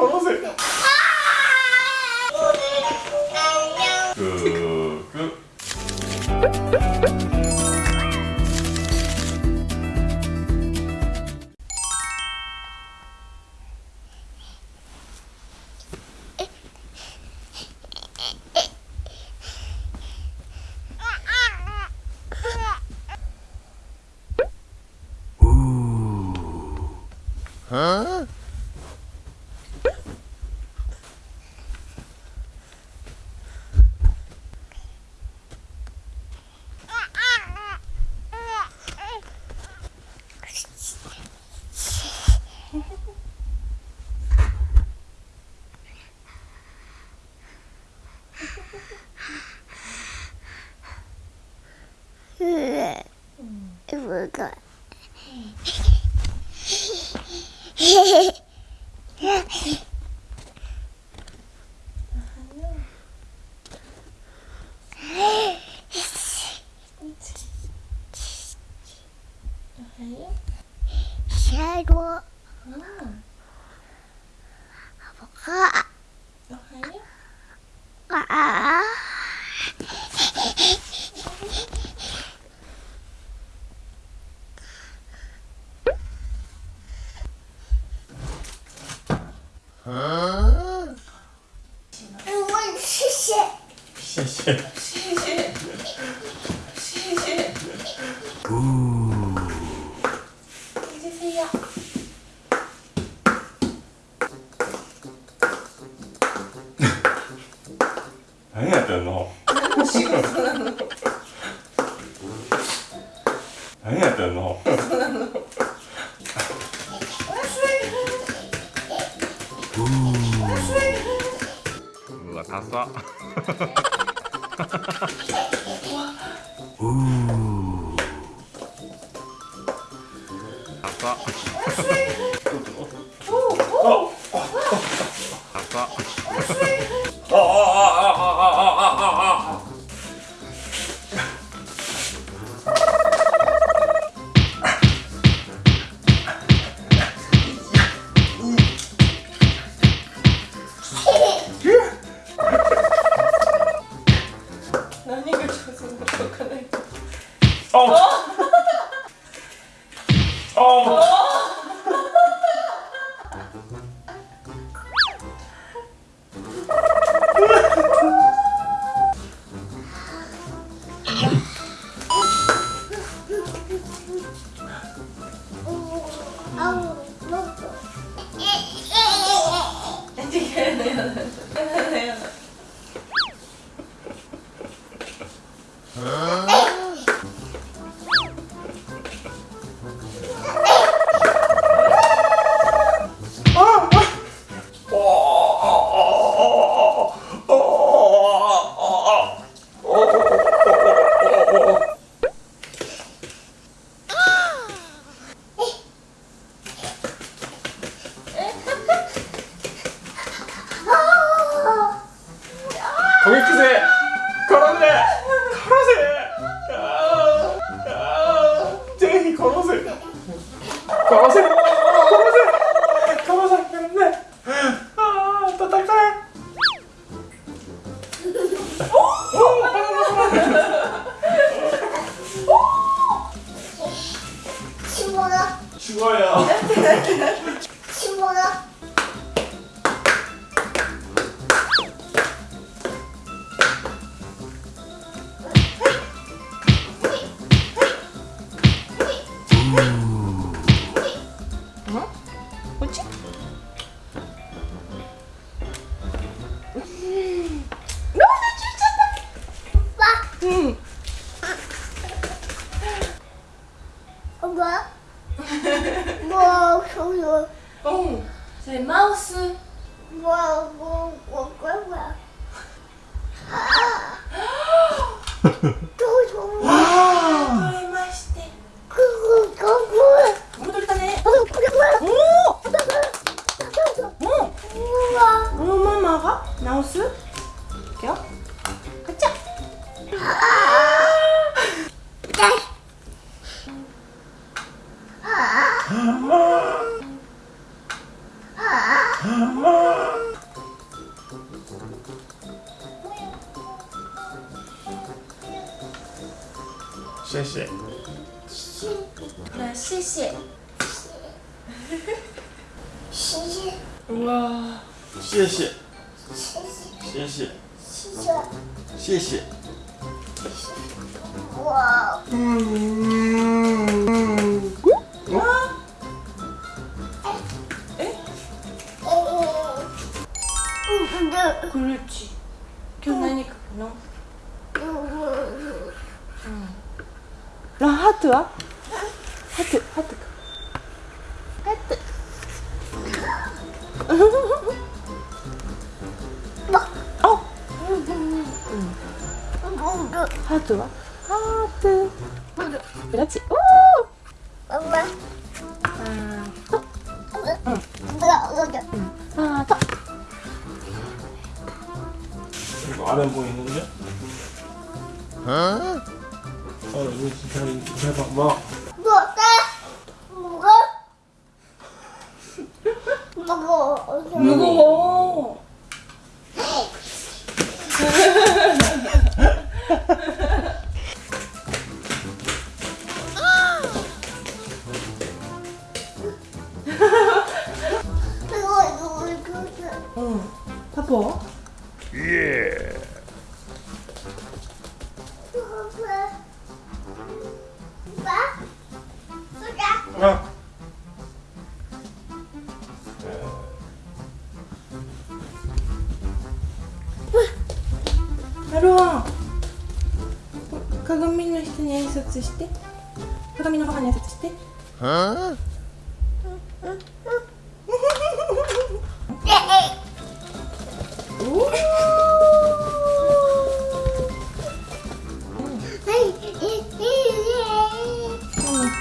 걸어세요. 그, 그. Huh? すごい。ああ。嗯，我谢谢，谢谢，谢谢，谢谢。呜，一呀。何やってんの？押す？いくよ。ガチャシェシェ。シェシェ。シェシェ。シェシェシェ。谢谢今日何のランハトはハトハトかハト 어? 응. 하트 봐. 하트. 그렇지. 오! 엄마. 하나, 응. 하나, 더. 이거 아래 보이는 게? 어? 어, 이거 진짜 이거 해봐. 뭐? 뭐가? 뭐가? 무거워. 무거워.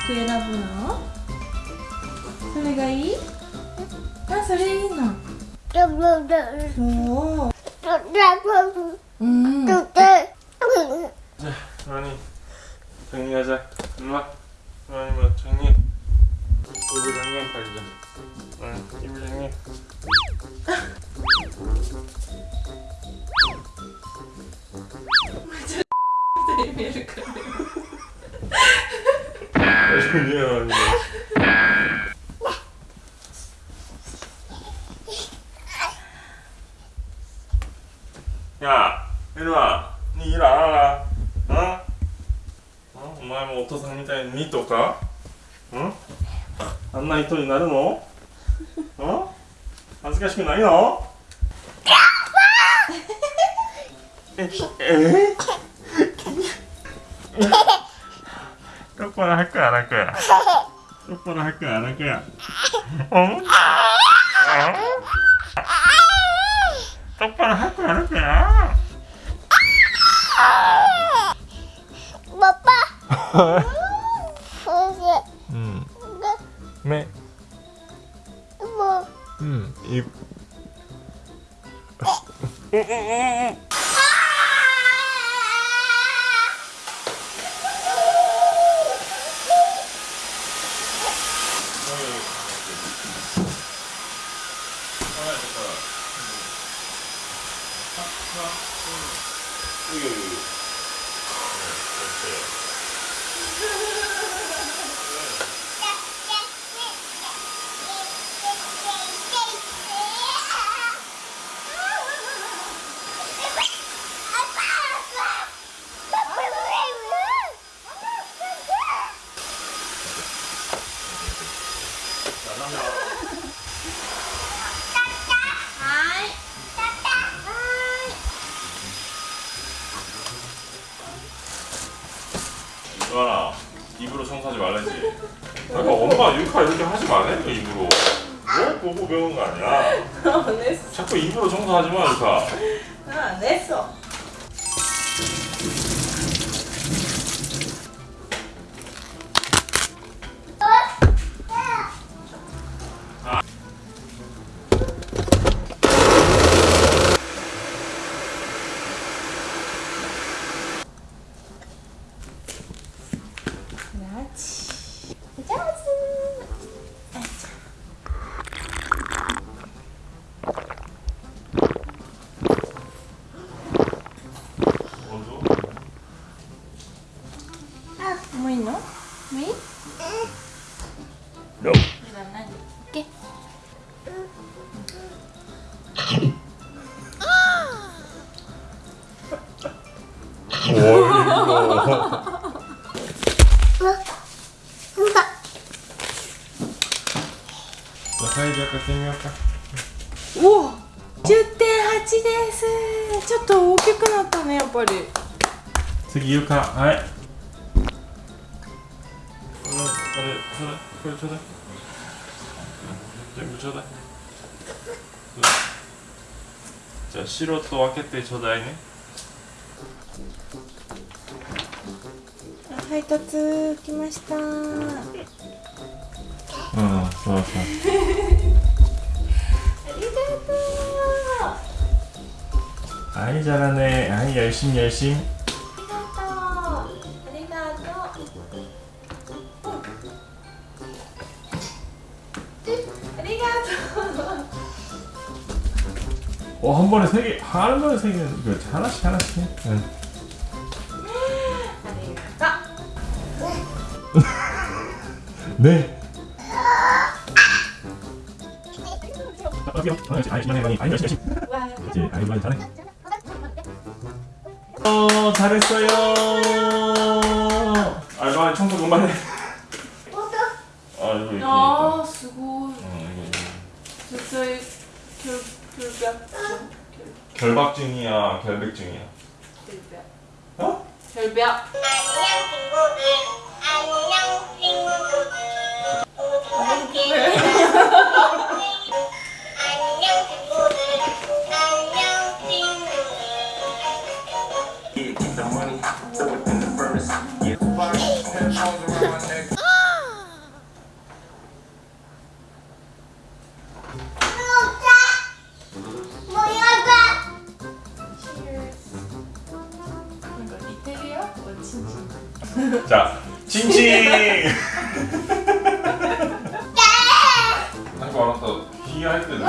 どの服選ぶの？それがいい？あそれいいのそう人になるのん恥ずかしくないのええどこやくどこやくうんどこやく 에에에에 보고 배운 거 아니야? 안 했어 자꾸 입으로 청소하지 마 유카. 안 했어 サイズ買ってみようかおお10.8です。ちょっと大きくなったねやっぱり。次床はい。れちょうだいこれちょうだい。全部ちょうだい。うん。じゃあ白と分けてちょうだいね。配達来ました 좋았어. 아이 잘하네. 아이 열심 열심. 어, 한 번에 세 개, 한 번에 세 개, 그렇지. 하나씩, 하나씩. 응. 네. 네. 어, 잘했어요. 알바 청소 그만해. 아, 이거 이거. 아, 수고. 어, 이거. 결 결벽. 결박증이야, 결백증이야. 결벽. 어? 결벽. 네, じゃあチンチン。なんかあなたひげ入ってる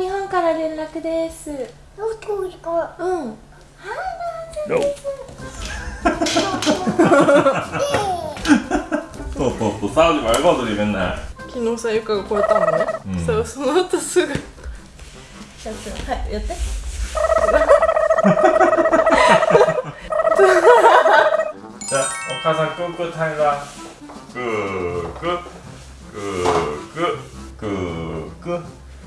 日本から連絡ですどこですかうん。はいそうそうそう、サウジことでな昨日さ、ゆかが超えたね、うん、その後すぐやって、はい、やって。 자, 오카상 끄끄 탈라. 끄끄 끄끄 끄끄.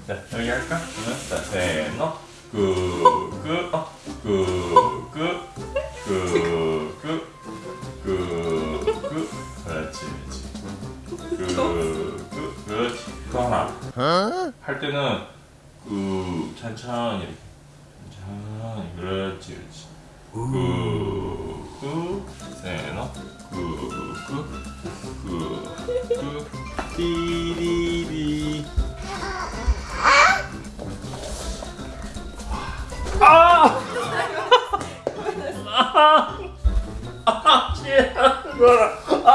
자, 여기 할까? 응? 자, 세노. 끄끄 어. 끄끄 끄끄 끄끄. 그렇지, 그렇지. 끄끄 그렇지. 또 하나. 할 때는 그 천천히 이렇게. 자, 그렇지, 그렇지. 끄끄 세너 끄끄끄끄 띠리리 아! 아! 아! 아! 아!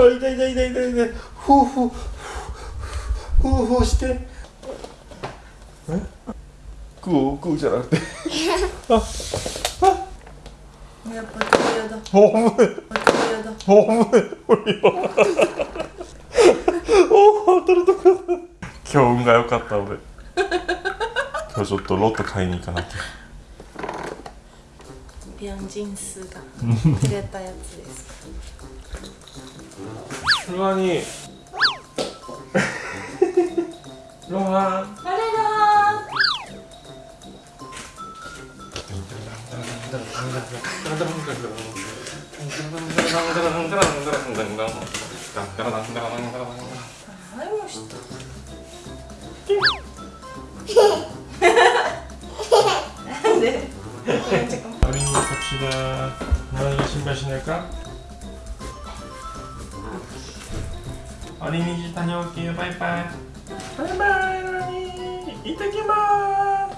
痛い痛い痛い痛い痛いふうふうふうふうしてえグーグじゃなくて。あやっぱだ。ホームホームおお当たるとこ今日運が良かった俺今日ちょっとロット買いに行かなきゃビンジンスがくれたや。つですルアニルアン 다녀올게요 바이바이 바이바이 이따 기마